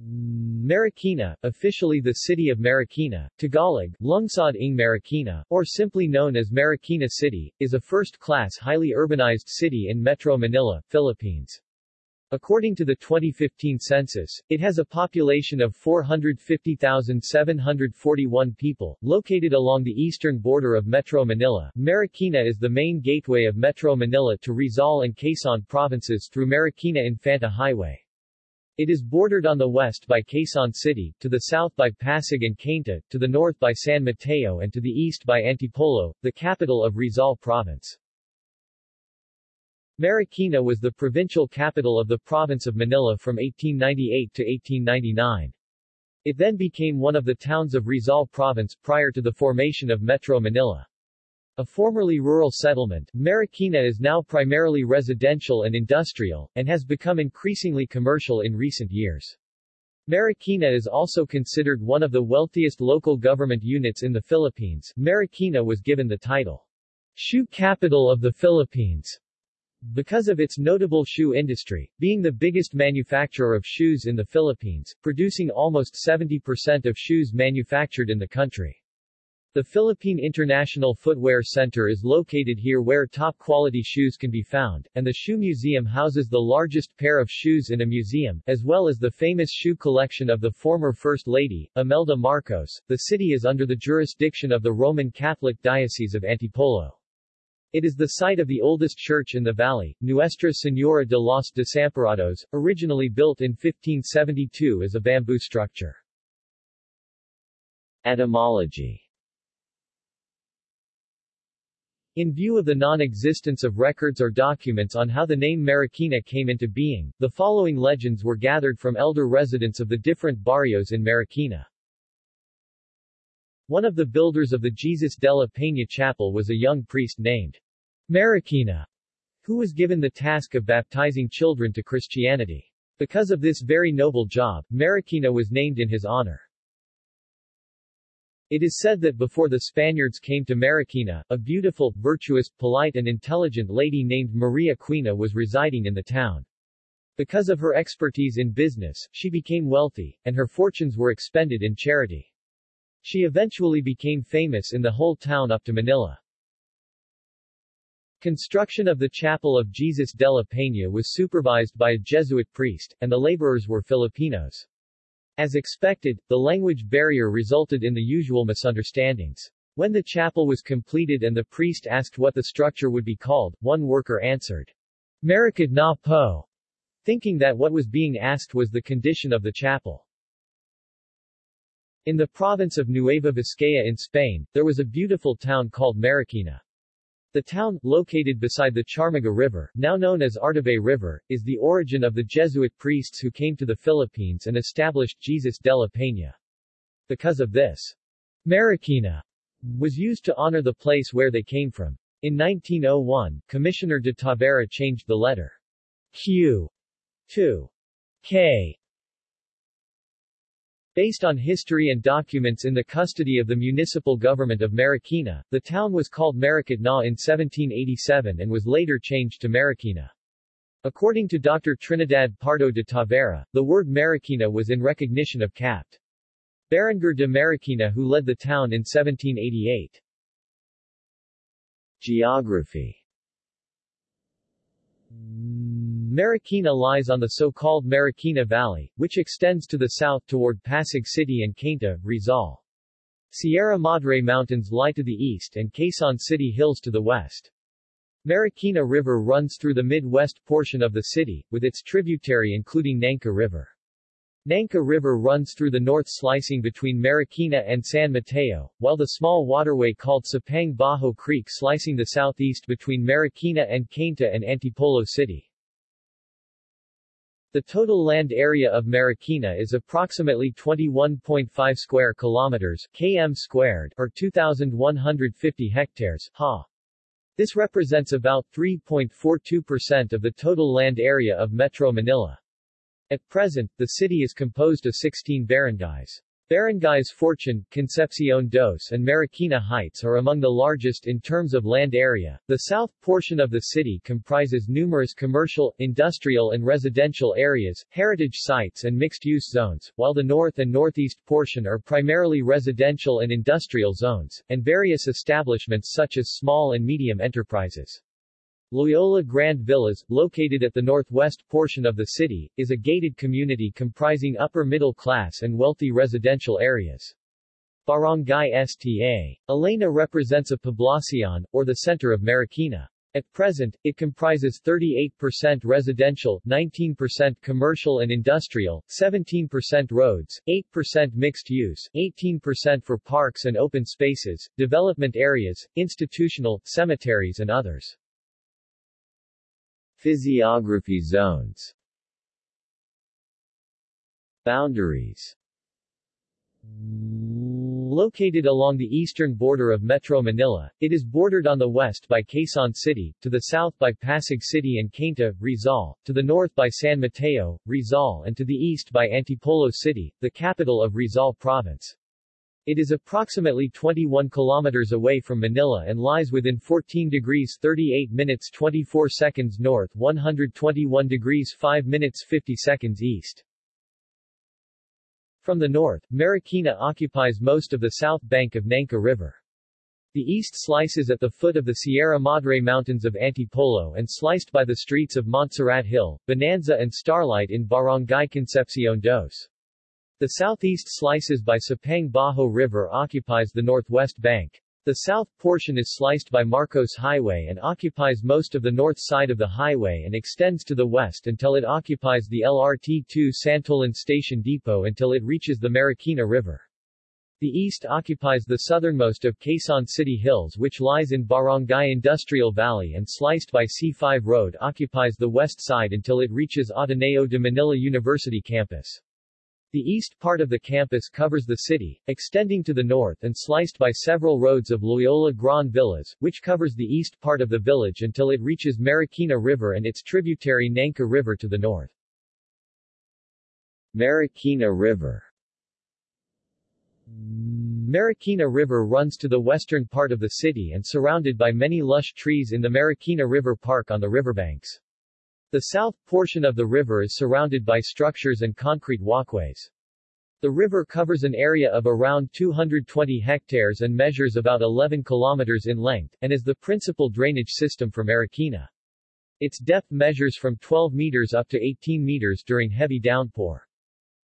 Marikina, officially the city of Marikina, Tagalog, Lungsod ng Marikina, or simply known as Marikina City, is a first-class highly urbanized city in Metro Manila, Philippines. According to the 2015 census, it has a population of 450,741 people. Located along the eastern border of Metro Manila, Marikina is the main gateway of Metro Manila to Rizal and Quezon provinces through Marikina-Infanta Highway. It is bordered on the west by Quezon City, to the south by Pasig and Cainta, to the north by San Mateo and to the east by Antipolo, the capital of Rizal Province. Marikina was the provincial capital of the province of Manila from 1898 to 1899. It then became one of the towns of Rizal Province prior to the formation of Metro Manila. A formerly rural settlement, Marikina is now primarily residential and industrial, and has become increasingly commercial in recent years. Marikina is also considered one of the wealthiest local government units in the Philippines. Marikina was given the title, Shoe Capital of the Philippines, because of its notable shoe industry, being the biggest manufacturer of shoes in the Philippines, producing almost 70% of shoes manufactured in the country. The Philippine International Footwear Center is located here where top-quality shoes can be found, and the Shoe Museum houses the largest pair of shoes in a museum, as well as the famous shoe collection of the former First Lady, Imelda Marcos. The city is under the jurisdiction of the Roman Catholic Diocese of Antipolo. It is the site of the oldest church in the valley, Nuestra Señora de los Desamparados, originally built in 1572 as a bamboo structure. Etymology In view of the non-existence of records or documents on how the name Marikina came into being, the following legends were gathered from elder residents of the different barrios in Marikina. One of the builders of the Jesus de la Peña Chapel was a young priest named Marikina, who was given the task of baptizing children to Christianity. Because of this very noble job, Marikina was named in his honor. It is said that before the Spaniards came to Marikina, a beautiful, virtuous, polite and intelligent lady named Maria Quina was residing in the town. Because of her expertise in business, she became wealthy, and her fortunes were expended in charity. She eventually became famous in the whole town up to Manila. Construction of the Chapel of Jesus de la Peña was supervised by a Jesuit priest, and the laborers were Filipinos. As expected, the language barrier resulted in the usual misunderstandings. When the chapel was completed and the priest asked what the structure would be called, one worker answered, Marikad na po, thinking that what was being asked was the condition of the chapel. In the province of Nueva Vizcaya in Spain, there was a beautiful town called Marikina. The town, located beside the Charmaga River, now known as Artibai River, is the origin of the Jesuit priests who came to the Philippines and established Jesus de la Peña. Because of this, Marikina was used to honor the place where they came from. In 1901, Commissioner de Tavera changed the letter Q to K Based on history and documents in the custody of the municipal government of Marikina, the town was called Marikitna in 1787 and was later changed to Marikina. According to Dr. Trinidad Pardo de Tavera, the word Marikina was in recognition of Capt. Berenguer de Marikina who led the town in 1788. Geography Marikina lies on the so-called Marikina Valley, which extends to the south toward Pasig City and Cainta, Rizal. Sierra Madre Mountains lie to the east and Quezon City Hills to the west. Marikina River runs through the mid-west portion of the city, with its tributary including Nangka River. Nangka River runs through the north slicing between Marikina and San Mateo, while the small waterway called Sapang Bajo Creek slicing the southeast between Marikina and Cainta and Antipolo City. The total land area of Marikina is approximately 21.5 square kilometers km squared or 2150 hectares ha. This represents about 3.42% of the total land area of Metro Manila. At present, the city is composed of 16 barangays. Barangays Fortune, Concepcion dos and Marikina Heights are among the largest in terms of land area. The south portion of the city comprises numerous commercial, industrial and residential areas, heritage sites and mixed-use zones, while the north and northeast portion are primarily residential and industrial zones, and various establishments such as small and medium enterprises. Loyola Grand Villas, located at the northwest portion of the city, is a gated community comprising upper-middle class and wealthy residential areas. Barangay Sta. Elena represents a poblacion, or the center of Marikina. At present, it comprises 38% residential, 19% commercial and industrial, 17% roads, 8% mixed use, 18% for parks and open spaces, development areas, institutional, cemeteries and others. Physiography zones Boundaries Located along the eastern border of Metro Manila, it is bordered on the west by Quezon City, to the south by Pasig City and Cainta, Rizal, to the north by San Mateo, Rizal and to the east by Antipolo City, the capital of Rizal Province. It is approximately 21 kilometers away from Manila and lies within 14 degrees 38 minutes 24 seconds north 121 degrees 5 minutes 50 seconds east. From the north, Marikina occupies most of the south bank of Nangka River. The east slices at the foot of the Sierra Madre Mountains of Antipolo and sliced by the streets of Montserrat Hill, Bonanza and Starlight in Barangay Concepcion dos. The southeast slices by Sapang Bajo River occupies the northwest bank. The south portion is sliced by Marcos Highway and occupies most of the north side of the highway and extends to the west until it occupies the LRT-2 Santolan Station Depot until it reaches the Marikina River. The east occupies the southernmost of Quezon City Hills which lies in Barangay Industrial Valley and sliced by C5 Road occupies the west side until it reaches Ateneo de Manila University campus. The east part of the campus covers the city, extending to the north and sliced by several roads of Loyola Grand Villas, which covers the east part of the village until it reaches Marikina River and its tributary Nangka River to the north. Marikina River Marikina River runs to the western part of the city and surrounded by many lush trees in the Marikina River Park on the riverbanks. The south portion of the river is surrounded by structures and concrete walkways. The river covers an area of around 220 hectares and measures about 11 kilometers in length, and is the principal drainage system for Marikina. Its depth measures from 12 meters up to 18 meters during heavy downpour.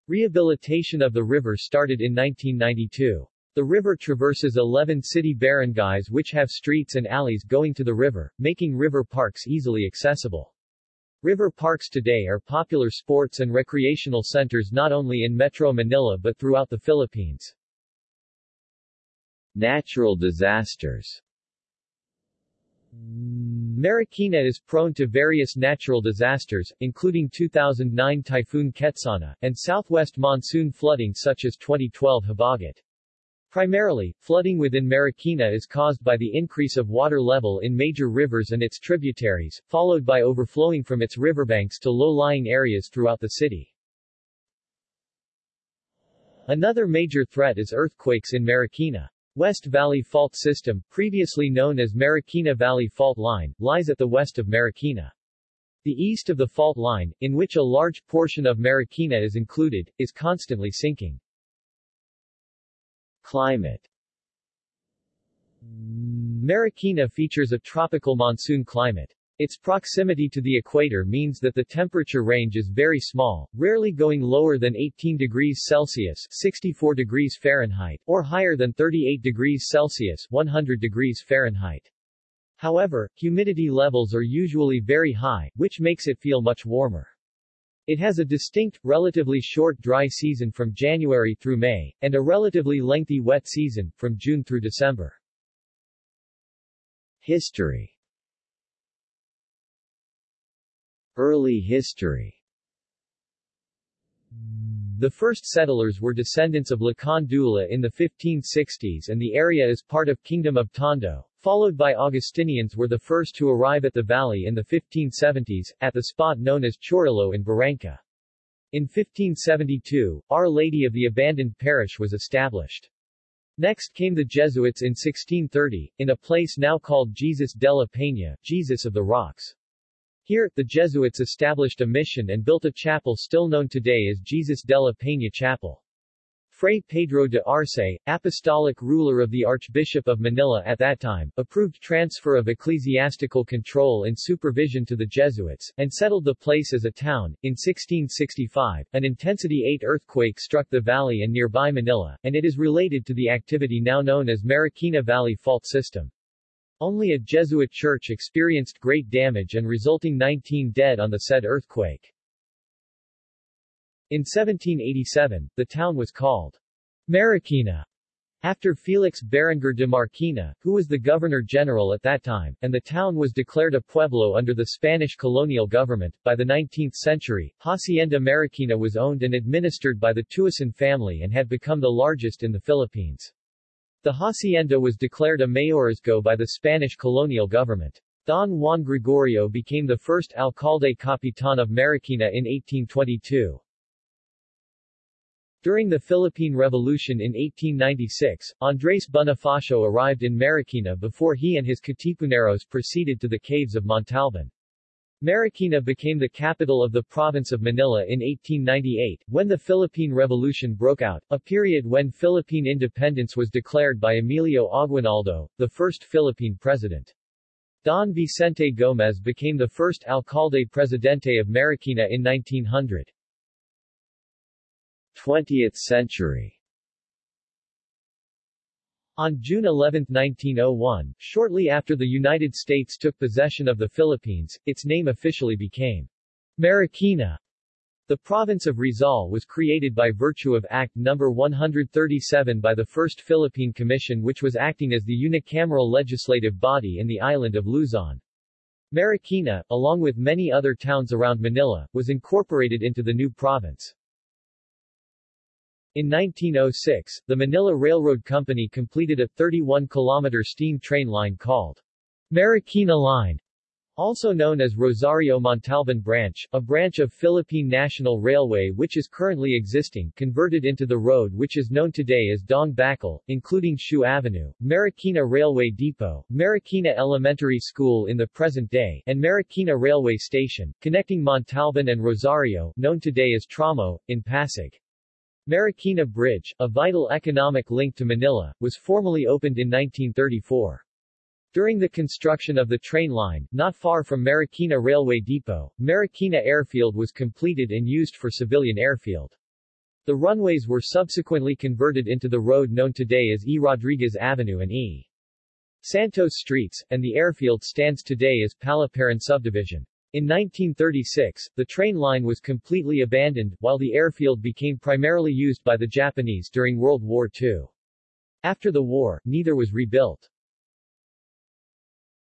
Rehabilitation of the river started in 1992. The river traverses 11 city barangays which have streets and alleys going to the river, making river parks easily accessible. River parks today are popular sports and recreational centers not only in Metro Manila but throughout the Philippines. Natural disasters Marikina is prone to various natural disasters, including 2009 Typhoon Ketsana, and southwest monsoon flooding such as 2012 Habagat. Primarily, flooding within Marikina is caused by the increase of water level in major rivers and its tributaries, followed by overflowing from its riverbanks to low-lying areas throughout the city. Another major threat is earthquakes in Marikina. West Valley Fault System, previously known as Marikina Valley Fault Line, lies at the west of Marikina. The east of the fault line, in which a large portion of Marikina is included, is constantly sinking. Climate Marikina features a tropical monsoon climate. Its proximity to the equator means that the temperature range is very small, rarely going lower than 18 degrees Celsius 64 degrees Fahrenheit, or higher than 38 degrees Celsius 100 degrees Fahrenheit. However, humidity levels are usually very high, which makes it feel much warmer. It has a distinct, relatively short dry season from January through May, and a relatively lengthy wet season, from June through December. History Early history the first settlers were descendants of Lakandula in the 1560s and the area is part of Kingdom of Tondo, followed by Augustinians were the first to arrive at the valley in the 1570s, at the spot known as Chorrillo in Barangka. In 1572, Our Lady of the Abandoned Parish was established. Next came the Jesuits in 1630, in a place now called Jesus de la Peña, Jesus of the Rocks. Here, the Jesuits established a mission and built a chapel still known today as Jesus de la Peña Chapel. Fray Pedro de Arce, apostolic ruler of the Archbishop of Manila at that time, approved transfer of ecclesiastical control and supervision to the Jesuits, and settled the place as a town. In 1665, an intensity 8 earthquake struck the valley and nearby Manila, and it is related to the activity now known as Marikina Valley Fault System. Only a Jesuit church experienced great damage and resulting 19 dead on the said earthquake. In 1787, the town was called Marikina after Felix Berenguer de Marquina, who was the governor-general at that time, and the town was declared a pueblo under the Spanish colonial government. By the 19th century, Hacienda Marikina was owned and administered by the Tuason family and had become the largest in the Philippines. The hacienda was declared a mayorazgo by the Spanish colonial government. Don Juan Gregorio became the first alcalde capitan of Marikina in 1822. During the Philippine Revolution in 1896, Andres Bonifacio arrived in Marikina before he and his Katipuneros proceeded to the caves of Montalban. Marikina became the capital of the province of Manila in 1898, when the Philippine Revolution broke out, a period when Philippine independence was declared by Emilio Aguinaldo, the first Philippine president. Don Vicente Gomez became the first alcalde presidente of Marikina in 1900. 20th century on June 11, 1901, shortly after the United States took possession of the Philippines, its name officially became Marikina. The province of Rizal was created by virtue of Act No. 137 by the First Philippine Commission which was acting as the unicameral legislative body in the island of Luzon. Marikina, along with many other towns around Manila, was incorporated into the new province. In 1906, the Manila Railroad Company completed a 31-kilometer steam train line called Marikina Line, also known as Rosario Montalban Branch, a branch of Philippine National Railway which is currently existing, converted into the road which is known today as Daang Bakal, including Shoe Avenue, Marikina Railway Depot, Marikina Elementary School in the present day, and Marikina Railway Station, connecting Montalban and Rosario, known today as Tramo, in Pasig. Marikina Bridge, a vital economic link to Manila, was formally opened in 1934. During the construction of the train line, not far from Marikina Railway Depot, Marikina Airfield was completed and used for civilian airfield. The runways were subsequently converted into the road known today as E. Rodriguez Avenue and E. Santos Streets, and the airfield stands today as Palaparan Subdivision. In 1936, the train line was completely abandoned, while the airfield became primarily used by the Japanese during World War II. After the war, neither was rebuilt.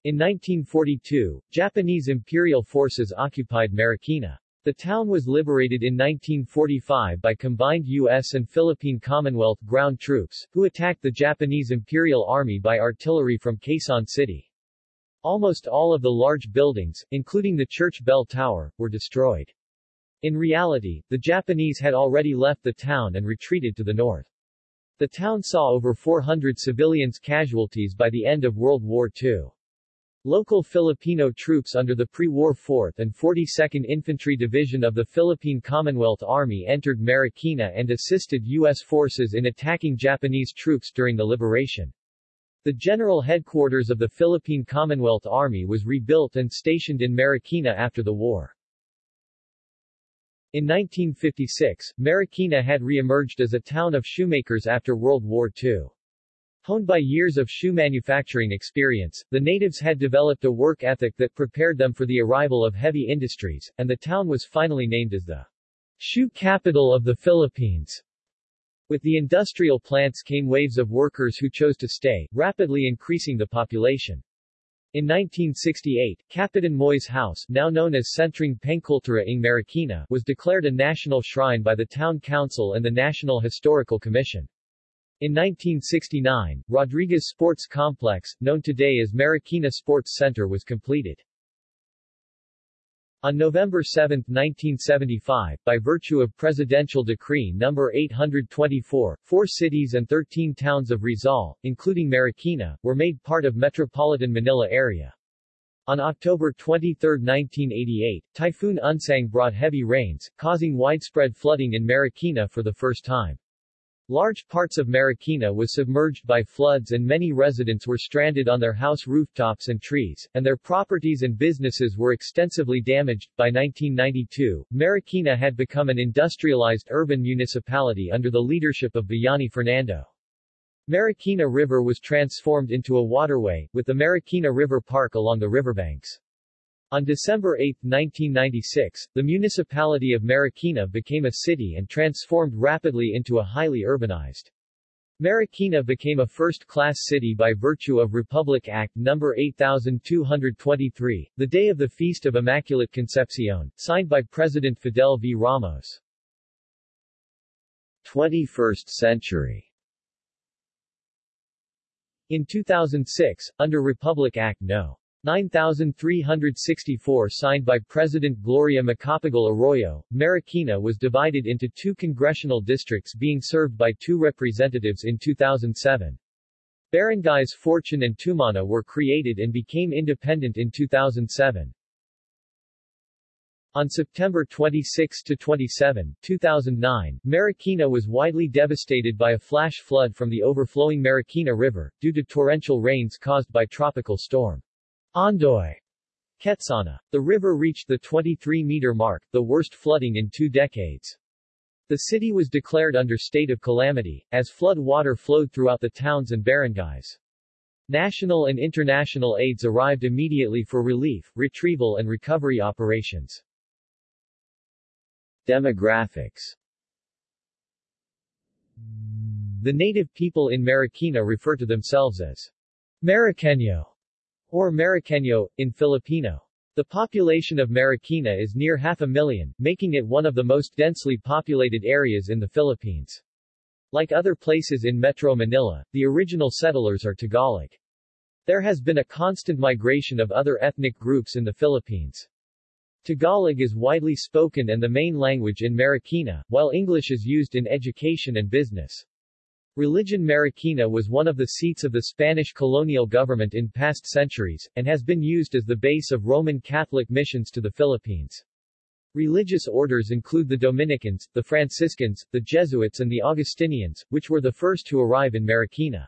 In 1942, Japanese imperial forces occupied Marikina. The town was liberated in 1945 by combined U.S. and Philippine Commonwealth ground troops, who attacked the Japanese Imperial Army by artillery from Quezon City. Almost all of the large buildings, including the church bell tower, were destroyed. In reality, the Japanese had already left the town and retreated to the north. The town saw over 400 civilians casualties by the end of World War II. Local Filipino troops under the pre-war 4th and 42nd Infantry Division of the Philippine Commonwealth Army entered Marikina and assisted U.S. forces in attacking Japanese troops during the liberation. The general headquarters of the Philippine Commonwealth Army was rebuilt and stationed in Marikina after the war. In 1956, Marikina had re-emerged as a town of shoemakers after World War II. Honed by years of shoe manufacturing experience, the natives had developed a work ethic that prepared them for the arrival of heavy industries, and the town was finally named as the shoe capital of the Philippines. With the industrial plants came waves of workers who chose to stay, rapidly increasing the population. In 1968, Kapitan Moy's house, now known as Sentrong Pangkultura ng Marikina, was declared a national shrine by the Town Council and the National Historical Commission. In 1969, Rodriguez Sports Complex, known today as Marikina Sports Center was completed. On November 7, 1975, by virtue of Presidential Decree No. 824, four cities and 13 towns of Rizal, including Marikina, were made part of Metropolitan Manila area. On October 23, 1988, Typhoon Unsang brought heavy rains, causing widespread flooding in Marikina for the first time. Large parts of Marikina was submerged by floods and many residents were stranded on their house rooftops and trees, and their properties and businesses were extensively damaged. By 1992, Marikina had become an industrialized urban municipality under the leadership of Bayani Fernando. Marikina River was transformed into a waterway, with the Marikina River Park along the riverbanks. On December 8, 1996, the municipality of Marikina became a city and transformed rapidly into a highly urbanized. Marikina became a first-class city by virtue of Republic Act No. 8223, the day of the Feast of Immaculate Concepcion, signed by President Fidel V. Ramos. 21st century In 2006, under Republic Act No. 9364 signed by President Gloria Macapagal Arroyo, Marikina was divided into two congressional districts being served by two representatives in 2007. Barangays Fortune and Tumana were created and became independent in 2007. On September 26 to 27, 2009, Marikina was widely devastated by a flash flood from the overflowing Marikina River, due to torrential rains caused by tropical storm. Ondoy Ketsana. The river reached the 23-meter mark, the worst flooding in two decades. The city was declared under state of calamity, as flood water flowed throughout the towns and barangays. National and international aids arrived immediately for relief, retrieval and recovery operations. Demographics The native people in Marikina refer to themselves as Mariqueño or Mariqueño, in Filipino. The population of Marikina is near half a million, making it one of the most densely populated areas in the Philippines. Like other places in Metro Manila, the original settlers are Tagalog. There has been a constant migration of other ethnic groups in the Philippines. Tagalog is widely spoken and the main language in Marikina, while English is used in education and business. Religion Marikina was one of the seats of the Spanish colonial government in past centuries, and has been used as the base of Roman Catholic missions to the Philippines. Religious orders include the Dominicans, the Franciscans, the Jesuits and the Augustinians, which were the first to arrive in Marikina.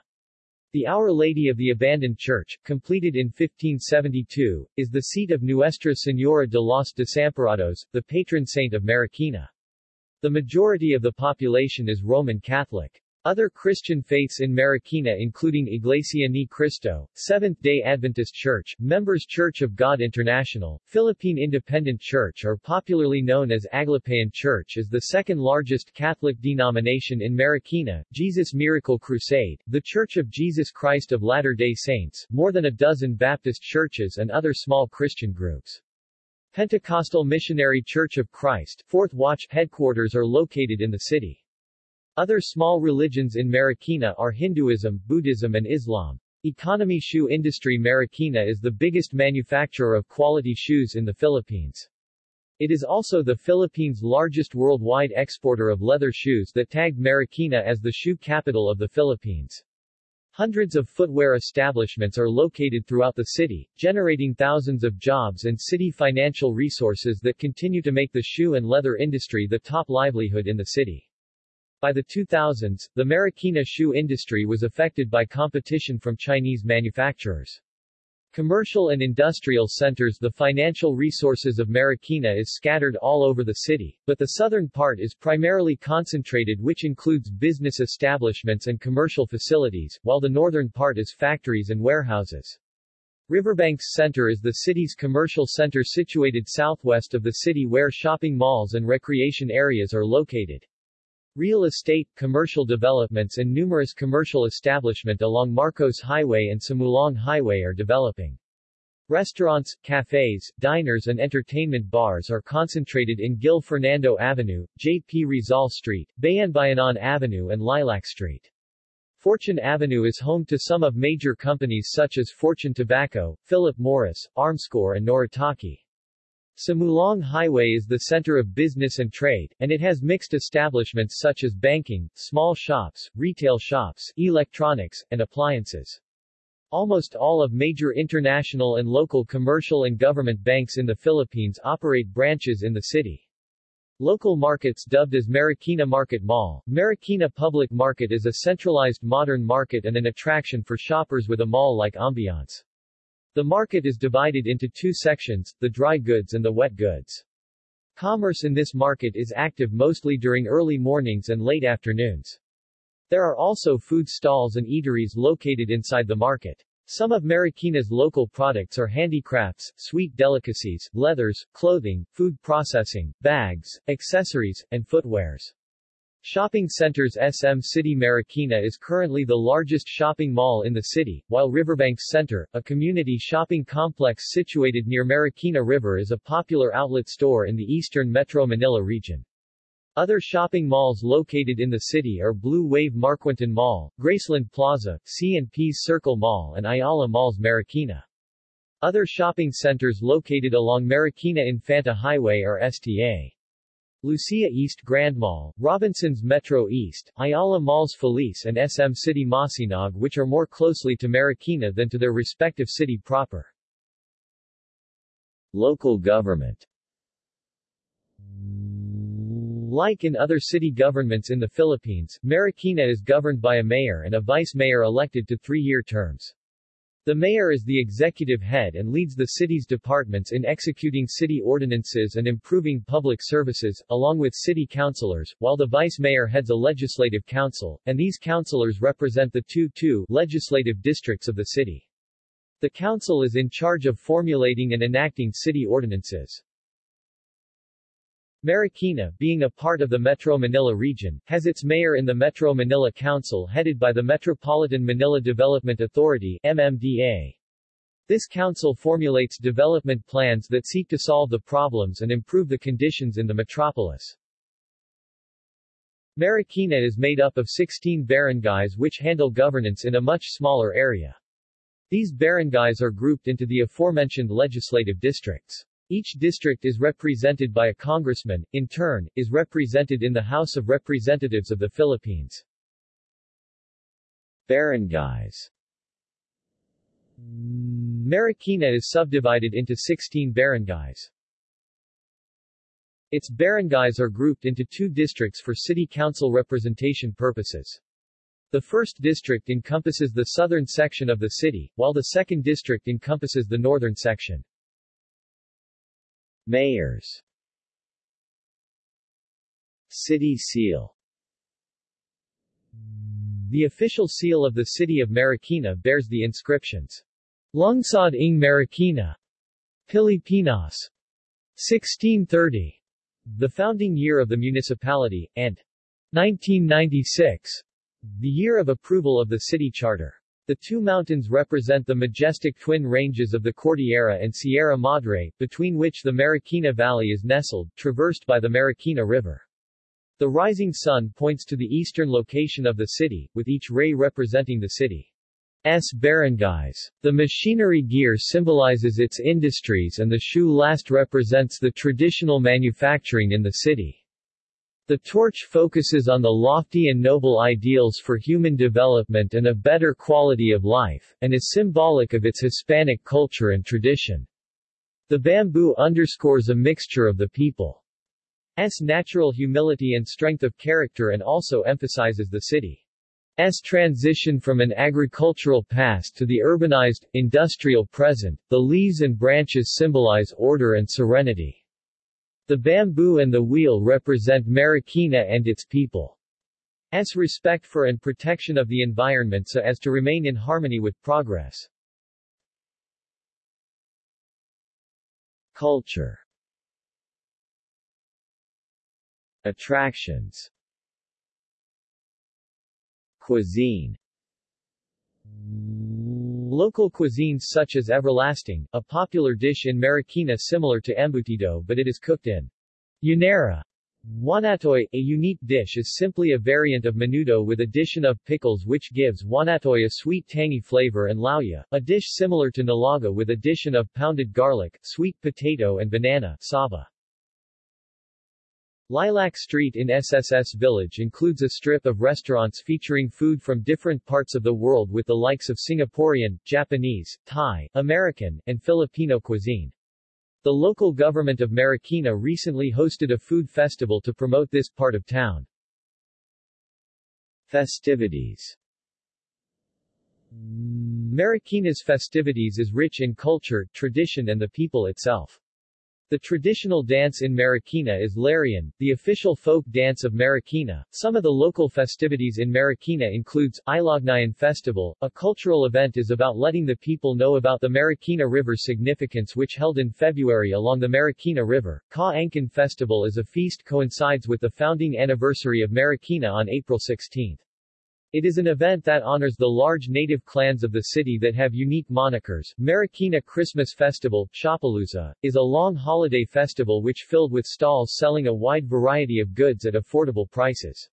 The Our Lady of the Abandoned Church, completed in 1572, is the seat of Nuestra Señora de los Desamparados, the patron saint of Marikina. The majority of the population is Roman Catholic. Other Christian faiths in Marikina including Iglesia Ni Cristo, Seventh-day Adventist Church, Members Church of God International, Philippine Independent Church or popularly known as Aglipayan Church is the second largest Catholic denomination in Marikina, Jesus Miracle Crusade, The Church of Jesus Christ of Latter-day Saints, more than a dozen Baptist churches and other small Christian groups. Pentecostal Missionary Church of Christ, Fourth Watch headquarters are located in the city. Other small religions in Marikina are Hinduism, Buddhism and Islam. Economy Shoe Industry Marikina is the biggest manufacturer of quality shoes in the Philippines. It is also the Philippines' largest worldwide exporter of leather shoes that tagged Marikina as the shoe capital of the Philippines. Hundreds of footwear establishments are located throughout the city, generating thousands of jobs and city financial resources that continue to make the shoe and leather industry the top livelihood in the city. By the 2000s, the Marikina shoe industry was affected by competition from Chinese manufacturers. Commercial and industrial centers The financial resources of Marikina is scattered all over the city, but the southern part is primarily concentrated which includes business establishments and commercial facilities, while the northern part is factories and warehouses. Riverbanks Center is the city's commercial center situated southwest of the city where shopping malls and recreation areas are located. Real estate, commercial developments and numerous commercial establishment along Marcos Highway and Sumulong Highway are developing. Restaurants, cafes, diners and entertainment bars are concentrated in Gil Fernando Avenue, J. P. Rizal Street, Bayan-Bayanan Avenue and Lilac Street. Fortune Avenue is home to some of major companies such as Fortune Tobacco, Philip Morris, Armscor and Noritake. Sumulong Highway is the center of business and trade, and it has mixed establishments such as banking, small shops, retail shops, electronics, and appliances. Almost all of major international and local commercial and government banks in the Philippines operate branches in the city. Local markets dubbed as Marikina Market Mall. Marikina Public Market is a centralized modern market and an attraction for shoppers with a mall-like ambiance. The market is divided into two sections, the dry goods and the wet goods. Commerce in this market is active mostly during early mornings and late afternoons. There are also food stalls and eateries located inside the market. Some of Marikina's local products are handicrafts, sweet delicacies, leathers, clothing, food processing, bags, accessories, and footwears. Shopping centers SM City Marikina is currently the largest shopping mall in the city, while Riverbanks Center, a community shopping complex situated near Marikina River is a popular outlet store in the eastern Metro Manila region. Other shopping malls located in the city are Blue Wave Marquinton Mall, Graceland Plaza, C&P's Circle Mall and Ayala Malls Marikina. Other shopping centers located along Marikina Infanta Highway are STA. Lucia East Grand Mall, Robinsons Metro East, Ayala Malls Feliz and SM City Masinag which are more closely to Marikina than to their respective city proper. Local government Like in other city governments in the Philippines, Marikina is governed by a mayor and a vice-mayor elected to three-year terms. The mayor is the executive head and leads the city's departments in executing city ordinances and improving public services, along with city councilors, while the vice-mayor heads a legislative council, and these councilors represent the two two legislative districts of the city. The council is in charge of formulating and enacting city ordinances. Marikina, being a part of the Metro Manila region, has its mayor in the Metro Manila Council headed by the Metropolitan Manila Development Authority MMDA. This council formulates development plans that seek to solve the problems and improve the conditions in the metropolis. Marikina is made up of 16 barangays which handle governance in a much smaller area. These barangays are grouped into the aforementioned legislative districts. Each district is represented by a congressman, in turn, is represented in the House of Representatives of the Philippines. Barangays Marikina is subdivided into 16 barangays. Its barangays are grouped into two districts for city council representation purposes. The first district encompasses the southern section of the city, while the second district encompasses the northern section. Mayors. City Seal. The official seal of the city of Marikina bears the inscriptions. Lungsod ng Marikina Pilipinas 1630 the founding year of the municipality, and 1996 the year of approval of the city charter. The two mountains represent the majestic twin ranges of the Cordillera and Sierra Madre, between which the Marikina Valley is nestled, traversed by the Marikina River. The rising sun points to the eastern location of the city, with each ray representing the city's barangays. The machinery gear symbolizes its industries and the shoe last represents the traditional manufacturing in the city. The torch focuses on the lofty and noble ideals for human development and a better quality of life, and is symbolic of its Hispanic culture and tradition. The bamboo underscores a mixture of the people's natural humility and strength of character and also emphasizes the city's transition from an agricultural past to the urbanized, industrial present. The leaves and branches symbolize order and serenity. The bamboo and the wheel represent Marikina and its people. S respect for and protection of the environment so as to remain in harmony with progress. Culture Attractions Cuisine Local cuisines such as everlasting, a popular dish in Marikina similar to embutido but it is cooked in Llanera Waknatoy, a unique dish is simply a variant of menudo with addition of pickles which gives waknatoy a sweet tangy flavor and lauya, a dish similar to nilaga with addition of pounded garlic, sweet potato and banana saba. Lilac Street in SSS Village includes a strip of restaurants featuring food from different parts of the world with the likes of Singaporean, Japanese, Thai, American, and Filipino cuisine. The local government of Marikina recently hosted a food festival to promote this part of town. Festivities Marikina's festivities is rich in culture, tradition and the people itself. The traditional dance in Marikina is Larian, the official folk dance of Marikina. Some of the local festivities in Marikina includes Ilognayan Festival, a cultural event is about letting the people know about the Marikina River's significance which held in February along the Marikina River. Ka Angkan Festival is a feast coincides with the founding anniversary of Marikina on April 16. It is an event that honors the large native clans of the city that have unique monikers. Marikina Christmas Festival, Shopalooza, is a long holiday festival which filled with stalls selling a wide variety of goods at affordable prices.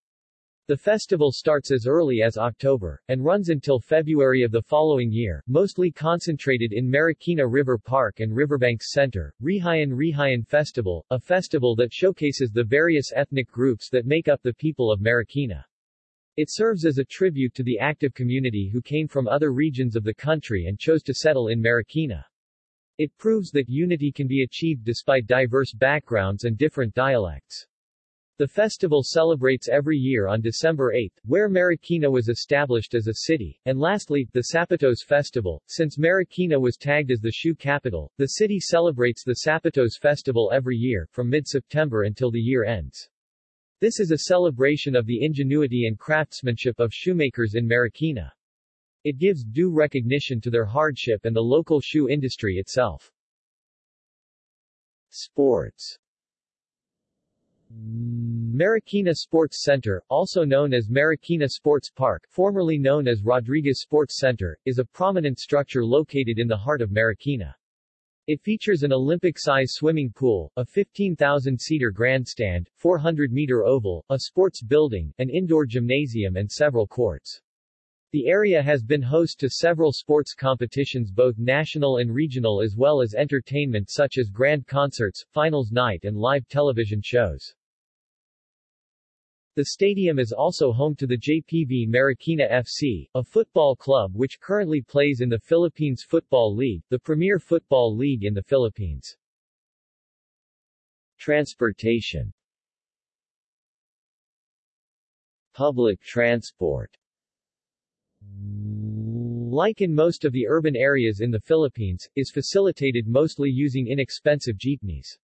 The festival starts as early as October, and runs until February of the following year, mostly concentrated in Marikina River Park and Riverbanks Center. Rehiyon Rehiyon Festival, a festival that showcases the various ethnic groups that make up the people of Marikina. It serves as a tribute to the active community who came from other regions of the country and chose to settle in Marikina. It proves that unity can be achieved despite diverse backgrounds and different dialects. The festival celebrates every year on December 8, where Marikina was established as a city, and lastly, the Sapatos Festival. Since Marikina was tagged as the shoe capital, the city celebrates the Sapatos Festival every year, from mid-September until the year ends. This is a celebration of the ingenuity and craftsmanship of shoemakers in Marikina. It gives due recognition to their hardship and the local shoe industry itself. Sports Marikina Sports Center, also known as Marikina Sports Park, formerly known as Rodriguez Sports Center, is a prominent structure located in the heart of Marikina. It features an Olympic-size swimming pool, a 15,000-seater grandstand, 400-meter oval, a sports building, an indoor gymnasium and several courts. The area has been host to several sports competitions both national and regional as well as entertainment such as grand concerts, finals night and live television shows. The stadium is also home to the JPV Marikina FC, a football club which currently plays in the Philippines Football League, the premier football league in the Philippines. Transportation Public transport like in most of the urban areas in the Philippines, is facilitated mostly using inexpensive jeepneys.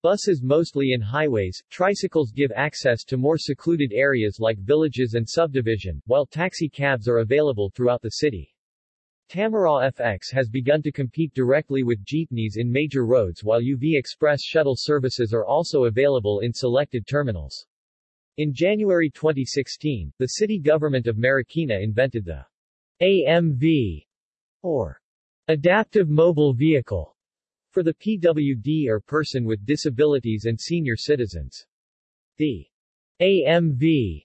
Buses mostly in highways, tricycles give access to more secluded areas like villages and subdivision, while taxi cabs are available throughout the city. Tamaraw FX has begun to compete directly with jeepneys in major roads while UV Express shuttle services are also available in selected terminals. In January 2016, the city government of Marikina invented the AMV, or Adaptive Mobile Vehicle, for the PWD or person with disabilities and senior citizens. The AMV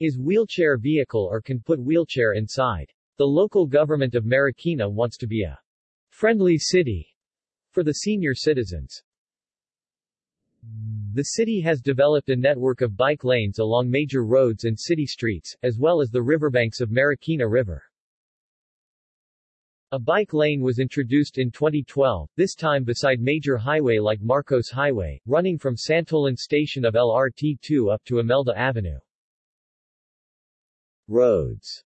is wheelchair vehicle or can put wheelchair inside. The local government of Marikina wants to be a friendly city for the senior citizens. The city has developed a network of bike lanes along major roads and city streets, as well as the riverbanks of Marikina River. A bike lane was introduced in 2012, this time beside major highway like Marcos Highway, running from Santolan station of LRT2 up to Imelda Avenue. Roads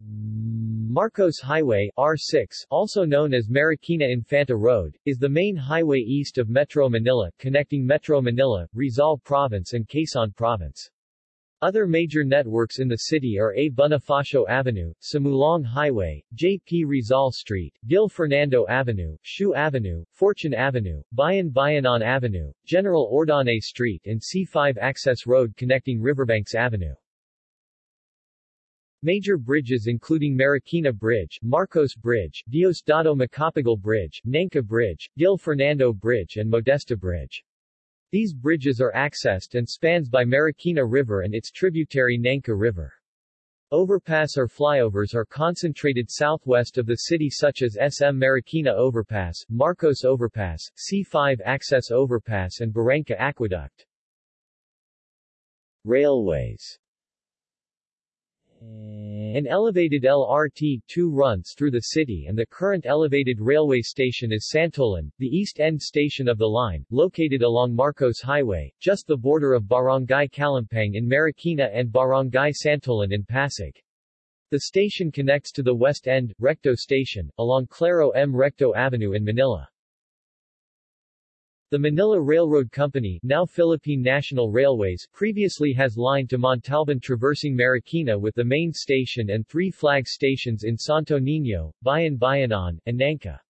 Marcos Highway R6, also known as Marikina Infanta Road, is the main highway east of Metro Manila, connecting Metro Manila, Rizal Province and Quezon Province. Other major networks in the city are A. Bonifacio Avenue, Sumulong Highway, J. P. Rizal Street, Gil Fernando Avenue, Shoe Avenue, Fortune Avenue, Bayan Bayanan Avenue, General Ordonez Street and C5 Access Road connecting Riverbanks Avenue. Major bridges including Marikina Bridge, Marcos Bridge, Diosdado Macapagal Bridge, Nangka Bridge, Gil Fernando Bridge and Modesta Bridge. These bridges are accessed and spans by Marikina River and its tributary Nangka River. Overpass or flyovers are concentrated southwest of the city such as SM Marikina Overpass, Marcos Overpass, C5 Access Overpass and Barangka Aqueduct. Railways an elevated LRT-2 runs through the city and the current elevated railway station is Santolan, the east end station of the line, located along Marcos Highway, just the border of Barangay Kalumpang in Marikina and Barangay Santolan in Pasig. The station connects to the west end, Recto Station, along Claro M. Recto Avenue in Manila. The Manila Railroad Company now Philippine National Railways previously has line to Montalban traversing Marikina with the main station and three flag stations in Santo Niño, Bayan Bayanan, and Nangka.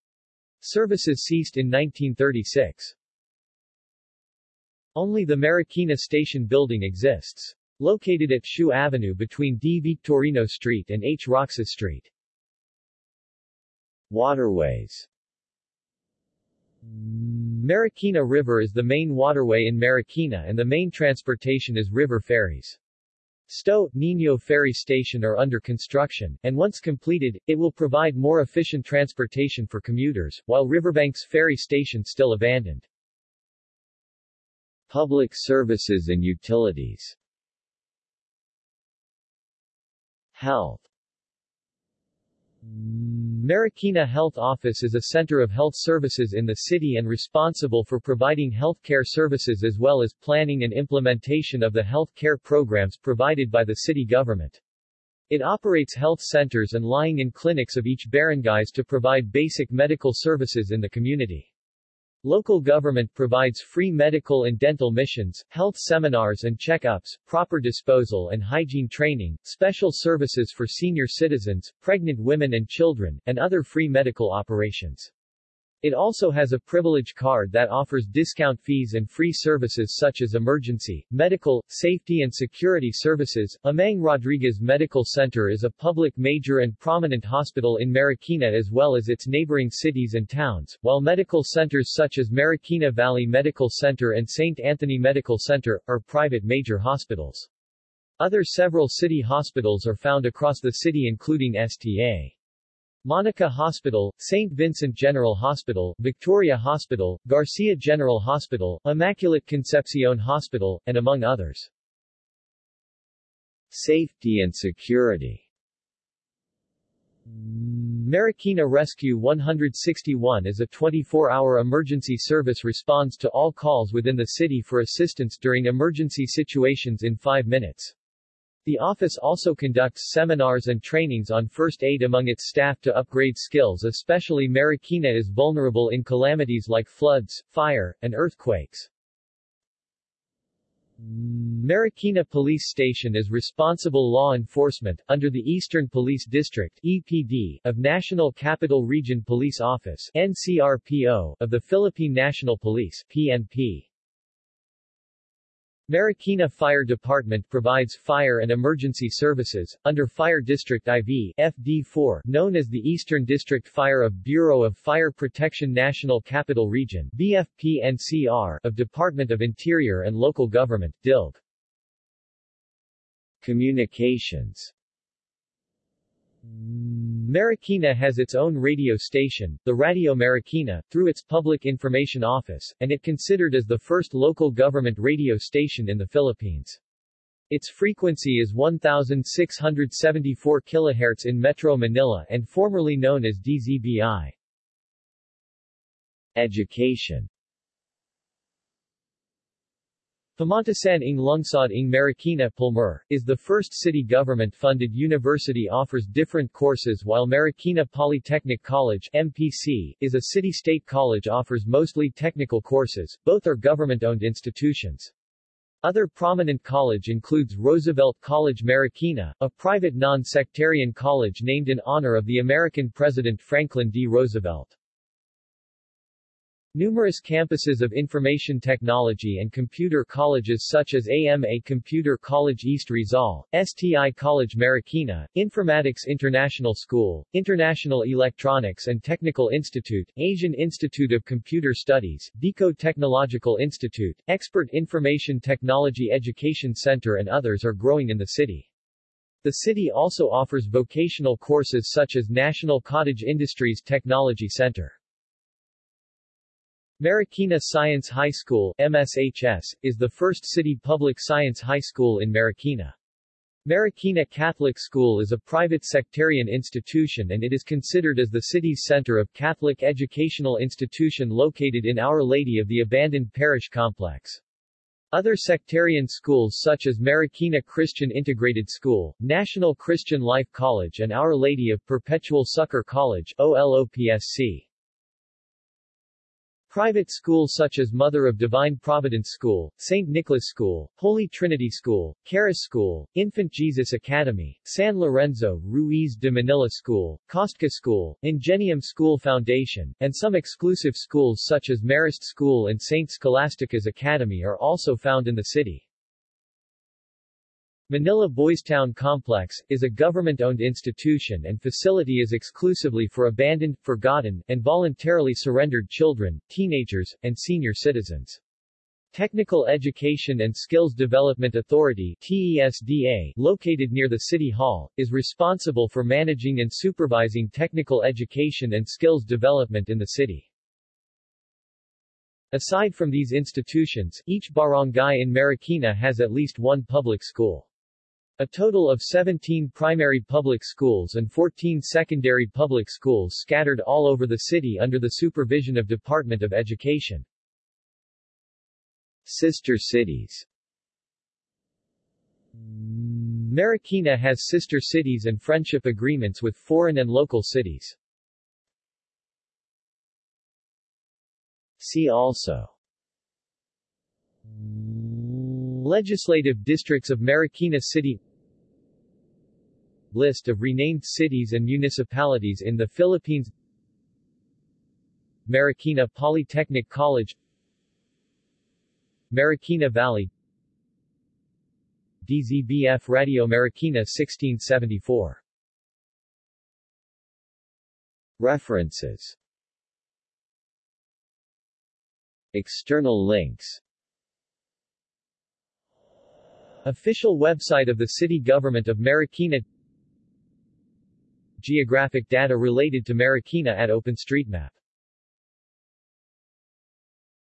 Services ceased in 1936. Only the Marikina Station building exists. Located at Shoe Avenue between D. Victorino Street and H. Roxas Street. Waterways Marikina River is the main waterway in Marikina and the main transportation is river ferries. Sto, Nino Ferry Station are under construction, and once completed, it will provide more efficient transportation for commuters, while Riverbanks Ferry Station still abandoned. Public services and utilities Health Marikina Health Office is a center of health services in the city and responsible for providing health care services as well as planning and implementation of the health care programs provided by the city government. It operates health centers and lying-in clinics of each barangays to provide basic medical services in the community. Local government provides free medical and dental missions, health seminars and checkups, proper disposal and hygiene training, special services for senior citizens, pregnant women and children, and other free medical operations. It also has a privilege card that offers discount fees and free services such as emergency, medical, safety and security services. Amang Rodriguez Medical Center is a public major and prominent hospital in Marikina as well as its neighboring cities and towns, while medical centers such as Marikina Valley Medical Center and St. Anthony Medical Center, are private major hospitals. Other several city hospitals are found across the city including Sta. Monica Hospital, St. Vincent General Hospital, Victoria Hospital, Garcia General Hospital, Immaculate Concepcion Hospital, and among others. Safety and security Marikina Rescue 161 is a 24-hour emergency service responds to all calls within the city for assistance during emergency situations in 5 minutes. The office also conducts seminars and trainings on first aid among its staff to upgrade skills especially Marikina is vulnerable in calamities like floods, fire, and earthquakes. Marikina Police Station is responsible law enforcement, under the Eastern Police District EPD, of National Capital Region Police Office NCRPO, of the Philippine National Police PNP. Marikina Fire Department provides fire and emergency services, under Fire District IV FD4, known as the Eastern District Fire of Bureau of Fire Protection National Capital Region BFP-NCR of Department of Interior and Local Government, DILG. Communications Marikina has its own radio station, the Radio Marikina, through its Public Information Office, and it considered as the first local government radio station in the Philippines. Its frequency is 1674 kHz in Metro Manila and formerly known as DZBI. Education Pamantasan ng Lungsod ng Marikina Palmer, is the first city government-funded university offers different courses while Marikina Polytechnic College MPC, is a city-state college offers mostly technical courses, both are government-owned institutions. Other prominent college includes Roosevelt College Marikina, a private non-sectarian college named in honor of the American President Franklin D. Roosevelt. Numerous campuses of information technology and computer colleges such as AMA Computer College East Rizal, STI College Marikina, Informatics International School, International Electronics and Technical Institute, Asian Institute of Computer Studies, Decode Technological Institute, Expert Information Technology Education Center and others are growing in the city. The city also offers vocational courses such as National Cottage Industries Technology Center. Marikina Science High School MSHS, is the first city public science high school in Marikina. Marikina Catholic School is a private sectarian institution and it is considered as the city's center of Catholic educational institution located in Our Lady of the Abandoned Parish Complex. Other sectarian schools such as Marikina Christian Integrated School, National Christian Life College and Our Lady of Perpetual Succor College OLOPSC. Private schools such as Mother of Divine Providence School, St. Nicholas School, Holy Trinity School, Charis School, Infant Jesus Academy, San Lorenzo Ruiz de Manila School, Kostka School, Ingenium School Foundation, and some exclusive schools such as Marist School and St. Scholastica's Academy are also found in the city. Manila Boys Town Complex, is a government-owned institution and facility is exclusively for abandoned, forgotten, and voluntarily surrendered children, teenagers, and senior citizens. Technical Education and Skills Development Authority TESDA, located near the City Hall, is responsible for managing and supervising technical education and skills development in the city. Aside from these institutions, each barangay in Marikina has at least one public school. A total of 17 primary public schools and 14 secondary public schools scattered all over the city under the supervision of Department of Education. Sister cities Marikina has sister cities and friendship agreements with foreign and local cities. See also Legislative districts of Marikina City List of renamed cities and municipalities in the Philippines. Marikina Polytechnic College. Marikina Valley. DZBF Radio Marikina 1674 References. External links. Official website of the City Government of Marikina Geographic data related to Marikina at OpenStreetMap